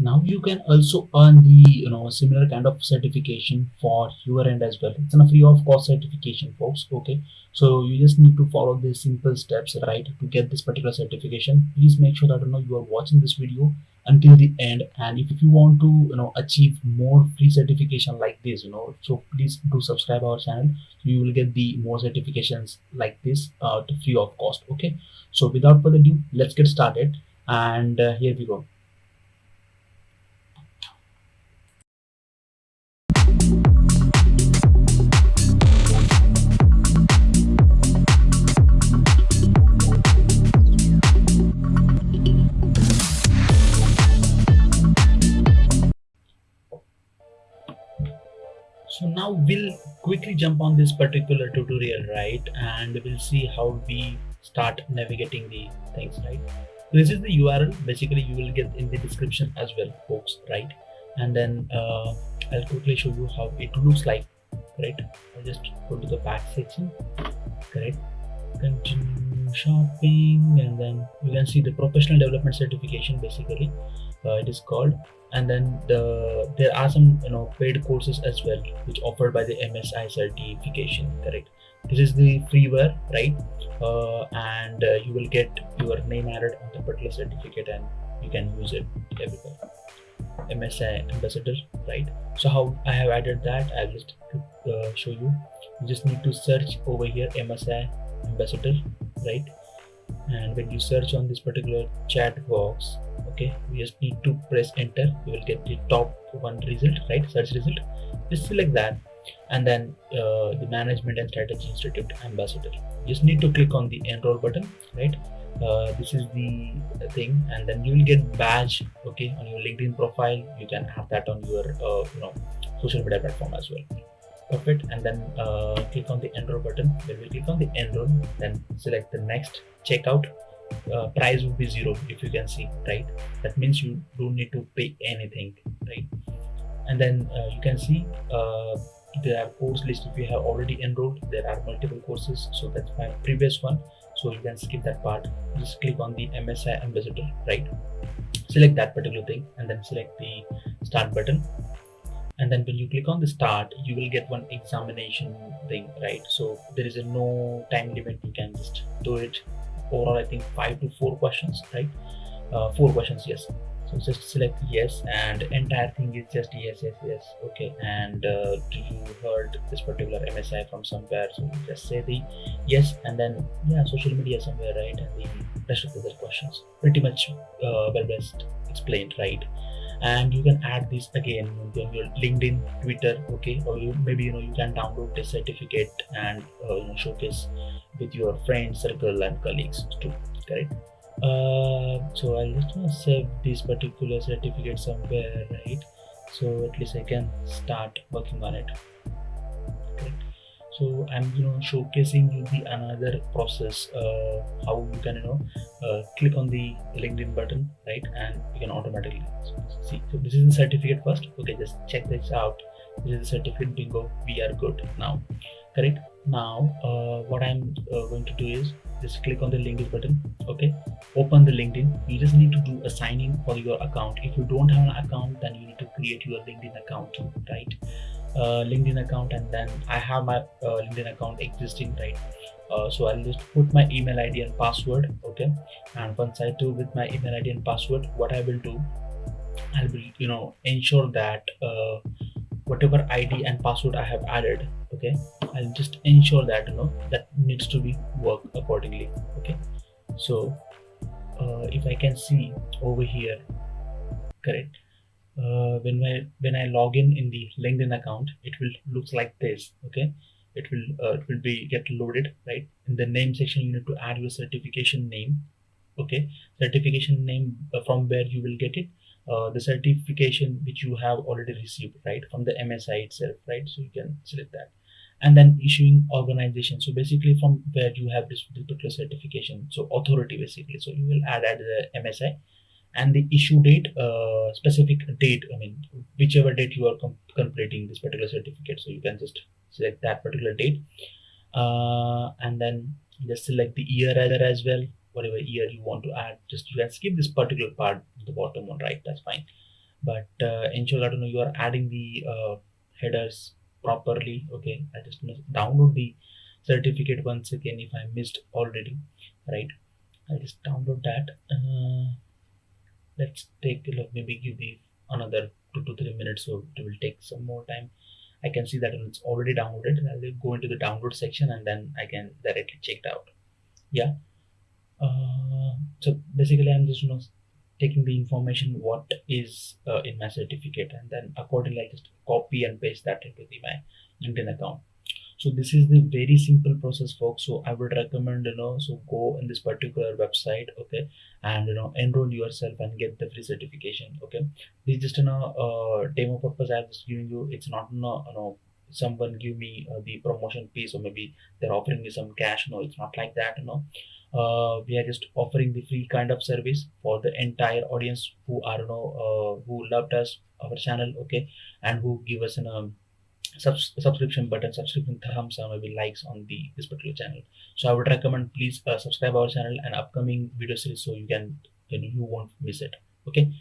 now you can also earn the you know similar kind of certification for your end as well. It's a free of cost certification folks okay? So you just need to follow these simple steps right to get this particular certification. Please make sure that you know you are watching this video until the end. And if, if you want to you know achieve more free certification like this you know so please do subscribe our channel. You will get the more certifications like this uh, free of cost okay? So without further ado let's get started. And uh, here we go so now we'll quickly jump on this particular tutorial right? And we'll see how we start navigating the things right? This is the url basically you will get in the description as well folks right? And then uh, i'll quickly show you how it looks like right? I'll just go to the back section correct? Continue shopping and then you can see the professional development certification basically uh, it is called. And then the there are some you know paid courses as well which offered by the msi certification correct? This is the freeware right? Uh, and uh, you will get your name added on the particular certificate and you can use it everywhere. Msi ambassador right? So how i have added that i'll just uh, show you. You just need to search over here msi ambassador right? And when you search on this particular chat box okay we just need to press enter you will get the top one result right? Search result just select that. And then uh, the management and strategy institute ambassador. You just need to click on the enroll button right? Uh, this is the thing. And then you will get badge okay on your linkedin profile. You can have that on your uh, you know social media platform as well perfect and then uh, click on the enroll button. When we click on the enroll then select the next checkout. Uh, price would be zero if you can see right? That means you don't need to pay anything right? And then uh, you can see uh, there are course list if you have already enrolled. There are multiple courses so that's my previous one. So you can skip that part. Just click on the msi ambassador right? Select that particular thing and then select the start button and then when you click on the start you will get one examination thing right? So there is a no time limit. You can just do it. Overall i think five to four questions right? Uh, four questions yes. So just select yes and entire thing is just yes yes yes. Okay and uh, you heard this particular msi from somewhere? So you just say the yes and then yeah social media somewhere right? And the rest of the questions. Pretty much uh, well best explained right and you can add this again on your linkedin twitter okay? Or you maybe you know you can download this certificate and uh, you know showcase with your friends circle and colleagues too correct? Uh, so i'll just save this particular certificate somewhere right? So at least i can start working on it so i'm you know showcasing you the another process uh, how you can you know uh, click on the linkedin button right? And you can automatically see. So this is the certificate first. Okay just check this out this is a certificate bingo. We are good now. Correct? Now uh, what i'm uh, going to do is just click on the linkedin button okay? Open the linkedin. You just need to do a sign in for your account. If you don't have an account then you need to create your linkedin account right? Uh, linkedin account and then i have my uh, linkedin account existing right? Uh, so i'll just put my email id and password okay? And once i do with my email id and password what i will do i will be you know ensure that uh, whatever id and password i have added okay i'll just ensure that you know that needs to be work accordingly okay so uh, if i can see over here correct uh, when I when I log in in the LinkedIn account, it will looks like this. Okay, it will uh, it will be get loaded right in the name section. You need to add your certification name. Okay, certification name uh, from where you will get it. Uh, the certification which you have already received right from the MSI itself right? So you can select that. And then issuing organization. So basically from where you have this particular certification. So authority basically. So you will add the MSI and the issue date uh, specific date i mean whichever date you are com completing this particular certificate. So you can just select that particular date. Uh, and then just select the year as well whatever year you want to add just you can skip this particular part the bottom one right? That's fine. But uh, ensure that you know you are adding the uh, headers properly okay? I just download the certificate once again if i missed already right? I just download that. Uh, let's take a look. Maybe give me another two to three minutes so it will take some more time. I can see that it's already downloaded. I'll go into the download section and then i can directly check it out. Yeah uh, so basically i'm just you know taking the information what is uh, in my certificate and then accordingly i just copy and paste that into the my linkedin account. So this is the very simple process folks. So i would recommend you know so go in this particular website okay and you know enroll yourself and get the free certification okay. This is just you know uh, demo purpose i was giving you. It's not you know, you know someone give me uh, the promotion piece or maybe they're offering me some cash no it's not like that you know. Uh, we are just offering the free kind of service for the entire audience who are you know uh, who loved us our channel okay and who give us an um, subs- subscription button subscription thumbs or maybe likes on the this particular channel. So i would recommend please uh, subscribe our channel and upcoming video series so you can you, know, you won't miss it okay